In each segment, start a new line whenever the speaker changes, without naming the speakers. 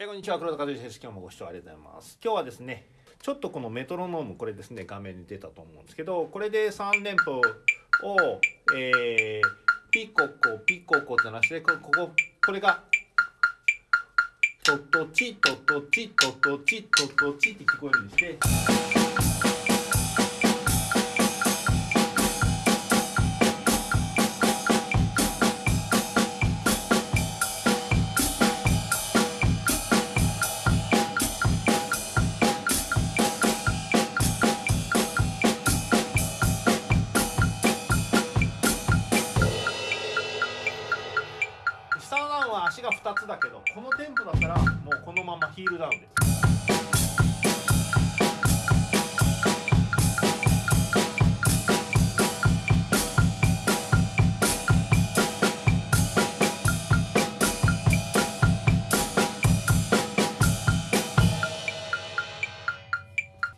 えこんにちは。黒田和之です。今日もご視聴ありがとうございます。今日はですねちょっとこのメトロノームこれですね画面に出たと思うんですけどこれで3連符を、えー、ピココピココってなしてこここれがトトチトトチトトチトトチって聞こえるようにしてが2つだけどこのテンポだったらもうこのままヒールダウンです。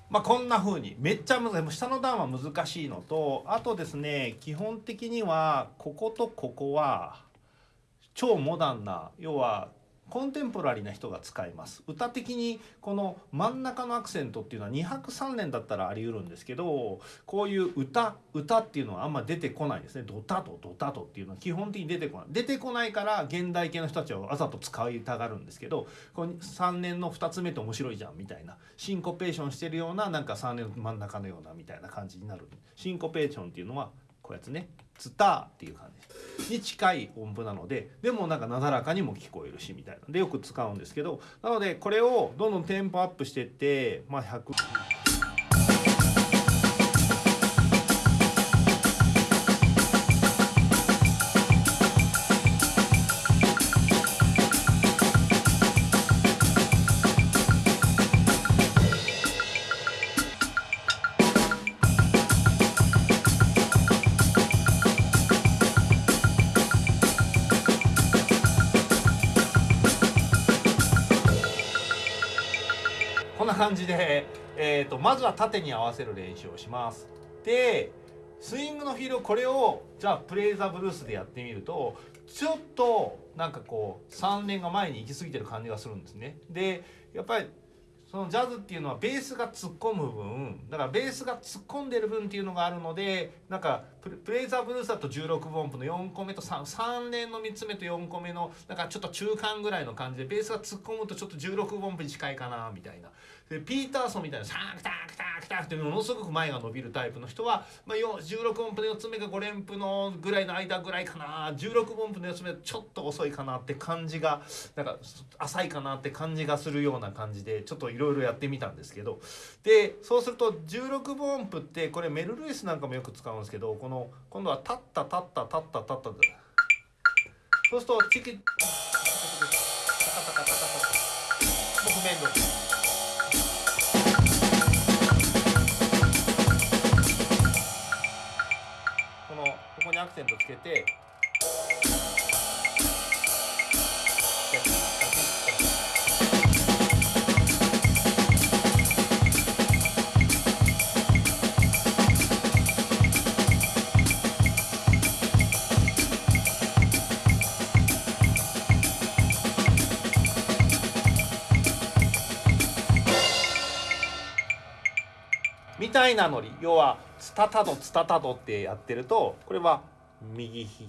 まあこんな風に。めっちゃ難しい。下の段は難しいのとあとですね基本的にはこことここは超モダンな要はコンテンポラリーな人が使います。歌的にこの真ん中のアクセントっていうのは2拍3連だったらあり得るんですけどこういう歌歌っていうのはあんま出てこないですね。ドタとドタとっていうのは基本的に出てこない。出てこないから現代系の人たちはわざと使いたがるんですけどこの3連の2つ目って面白いじゃんみたいな。シンコペーションしてるようななんか3連の真ん中のようなみたいな感じになる。シンコペーションっていうのはこうやつねツタっていう感じに近い音符なのででもなんかなだらかにも聞こえるしみたいなでよく使うんですけどなのでこれをどんどんテンポアップしてってまあ100。な感じで、えー、とまずは縦に合わせる練習をします。でスイングのフィールドこれをじゃあプレイザーブルースでやってみるとちょっとなんかこう3連が前に行き過ぎてる感じがするんですね。でやっぱりそのジャズっていうのはベースが突っ込む分だからベースが突っ込んでる分っていうのがあるのでなんかプレプレイザーブルースだと16分音符の4個目と 3, 3連の3つ目と4個目のなんかちょっと中間ぐらいの感じでベースが突っ込むとちょっと16分音符に近いかなみたいなでピーターソンみたいなサークタクタクタクってものすごく前が伸びるタイプの人は、まあ、16音符の4つ目が5連符のぐらいの間ぐらいかな。16音符の4つ目ちょっと遅いかなって感じがなんか浅いかなって感じがするような感じでちょっといろいろやってみたんですけど。でそうすると16分音符ってこれメル・ルイスなんかもよく使うんですけどこの今度はタッタタッタタッタタッタ。そうするとチキッ。タカタカタカタカタもう譜面通りこアクセントつけてたいなノリ要はツタタドツタタドってやってるとこれは右ひ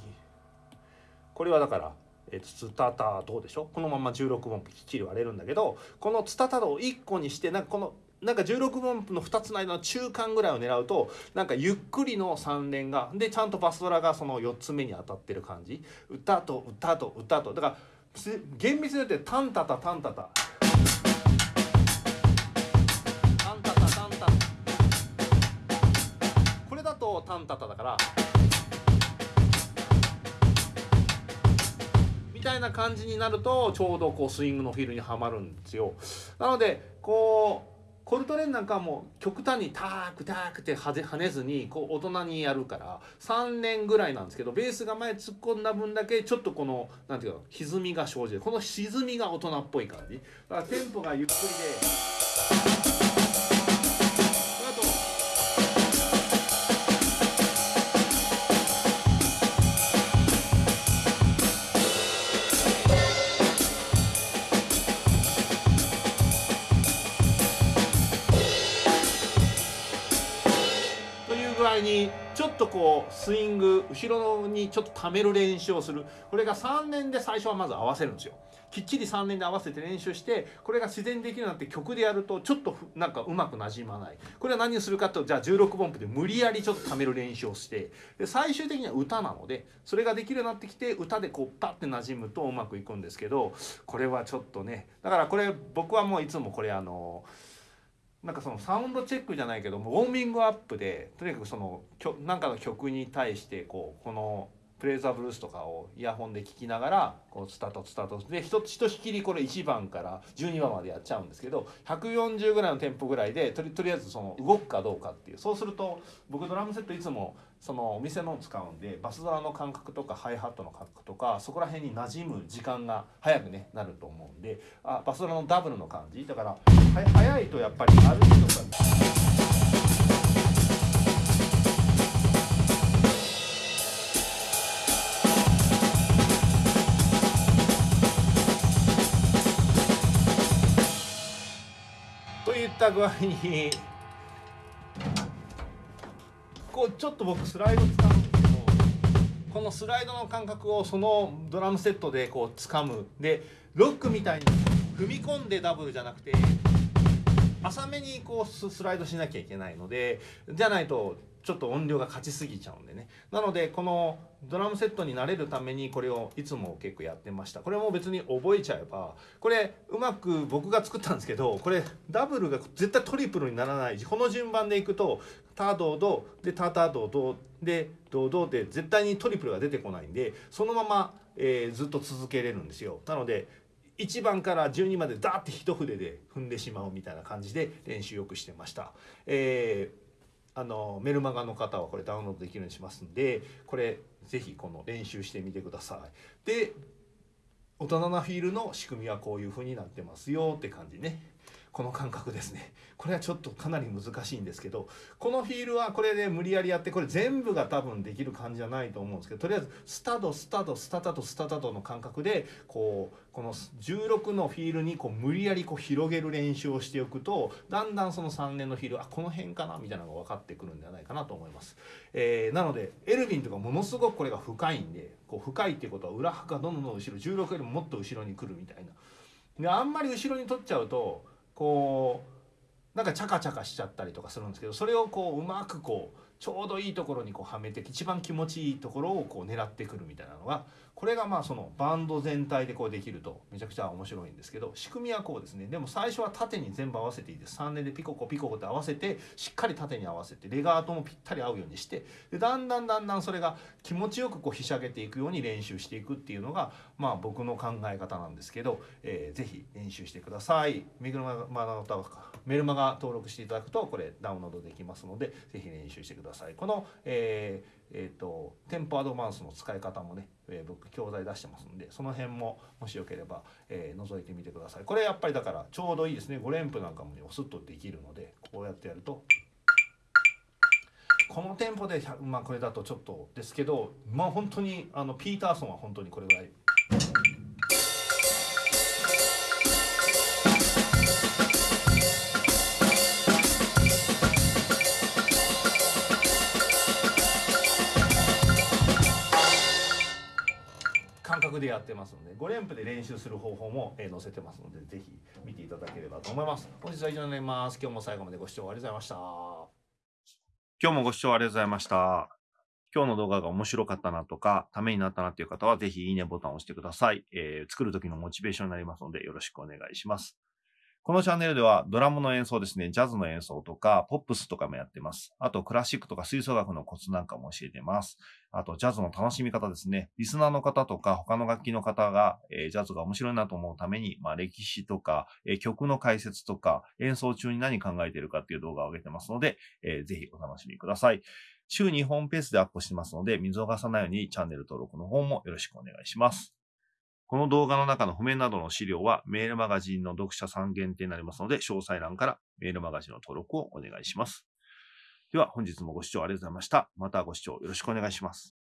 これはだからえツタタドでしょ？このまま16分きっちり割れるんだけどこのツタタドを1個にしてなんかこのなんか16分の2つの間の中間ぐらいを狙うとなんかゆっくりの3連がでちゃんとバスドラがその4つ目に当たってる感じ。歌と歌と歌と。だから厳密によってタンタタタンタタ。ンタタだからみたいな感じになるとちょうどこうスイングのフィールにはまるんですよ。なのでこうコルトレーンなんかも極端にタークタークって跳ねずにこう大人にやるから3年ぐらいなんですけどベースが前突っ込んだ分だけちょっとこのなんていうか歪みが生じる。この歪みが大人っぽい感じ。だからテンポがゆっくりでちょっとこうスイング後ろにちょっと溜める練習をする。これが3年で最初はまず合わせるんですよ。きっちり3年で合わせて練習してこれが自然できるようになって曲でやるとちょっとなんかうまくなじまない。これは何をするかとじゃあ16分音符で無理やりちょっと溜める練習をして。で最終的には歌なのでそれができるようになってきて歌でこうパッてなじむとうまくいくんですけどこれはちょっとねだからこれ僕はもういつもこれあのなんかそのサウンドチェックじゃないけどウォーミングアップでとにかくそのなんかの曲に対してこうこのプレイザーブルースとかをイヤホンで聴きながらこうスタートスタートでひとひとしきりこれ1番から12番までやっちゃうんですけど140ぐらいのテンポぐらいでとりとりあえずその動くかどうかっていう。そうすると僕ドラムセットいつもそのお店のを使うんでバスドラの感覚とかハイハットの感覚とかそこら辺に馴染む時間が早くねなると思うんであバスドラのダブルの感じ？だから早いとやっぱりある程度った具合にこうちょっと僕スライド使うんですけどこのスライドの感覚をそのドラムセットでこう掴む。でロックみたいに踏み込んでダブルじゃなくて浅めにこうスライドしなきゃいけないのでじゃないとちょっと音量が勝ちすぎちゃうんでね。なのでこのドラムセットに慣れるためにこれをいつも結構やってました。これも別に覚えちゃえばこれうまく僕が作ったんですけどこれダブルが絶対トリプルにならないこの順番でいくとタドドでタタドドでドドで絶対にトリプルが出てこないんでそのまま、えー、ずっと続けれるんですよ。なので1番から12までダーって一筆で踏んでしまうみたいな感じで練習よくしてました。えーあのメルマガの方はこれダウンロードできるようにしますんでこれ是非この練習してみてください。で大人なフィールの仕組みはこういう風になってますよって感じね。この感覚ですね。これはちょっとかなり難しいんですけどこのフィールはこれで無理やりやってこれ全部が多分できる感じじゃないと思うんですけどとりあえずスタドスタドスタタドスタタドの感覚でこうこの16のフィールにこう無理やりこう広げる練習をしておくとだんだんその3年のフィールあこの辺かなみたいなのが分かってくるんではないかなと思います、えー、なのでエルヴィンとかものすごくこれが深いんでこう深いっていうことは裏拍がどんどん後ろ16よりももっと後ろに来るみたいな。であんまり後ろに取っちゃうとこうなんかチャカチャカしちゃったりとかするんですけどそれをこううまくこうちょうどいいところにこうはめて一番気持ちいいところをこう狙ってくるみたいなのがこれがまあそのバンド全体でこうできるとめちゃくちゃ面白いんですけど仕組みはこうですねでも最初は縦に全部合わせていいです3年でピココピココって合わせてしっかり縦に合わせてレガートもぴったり合うようにしてでだんだんだんだんそれが気持ちよくこうひしゃげていくように練習していくっていうのがまあ僕の考え方なんですけど、えー、ぜひ練習してください。メグマガメルマガ登録していただくとこれダウンロードできますのでぜひ練習してください。この、えーえーと、テンポアドバンスの使い方もね、えー、僕教材出してますんでその辺ももしよければ、えー、覗いてみてくださいこれやっぱりだからちょうどいいですね5連符なんかもねスッとできるのでこうやってやるとこのテンポでまあこれだとちょっとですけどまあ本当にあのピーターソンは本当にこれぐらいでやってますので5連符で練習する方法も、え載せてますのでぜひ見ていただければと思います本日は以上になります今日も最後までご視聴ありがとうございました今日もご視聴ありがとうございました今日の動画が面白かったなとか、ためになったなっていう方は、ぜひいいねボタンを押してください。えー、作る時のモチベーションになりますので、よろしくお願いします。このチャンネルではドラムの演奏ですね、ジャズの演奏とか、ポップスとかもやってます。あと、クラシックとか吹奏楽のコツなんかも教えてます。あと、ジャズの楽しみ方ですね。リスナーの方とか、他の楽器の方が、えー、ジャズが面白いなと思うために、まあ、歴史とか、えー、曲の解説とか、演奏中に何考えてるかっていう動画を上げてますので、えー、ぜひお楽しみください。週2本ペースでアップしてますので、見逃さないようにチャンネル登録の方もよろしくお願いします。この動画の中の譜面などの資料はメールマガジンの読者さん限定になりますので、詳細欄からメールマガジンの登録をお願いします。では本日もご視聴ありがとうございました。またご視聴よろしくお願いします。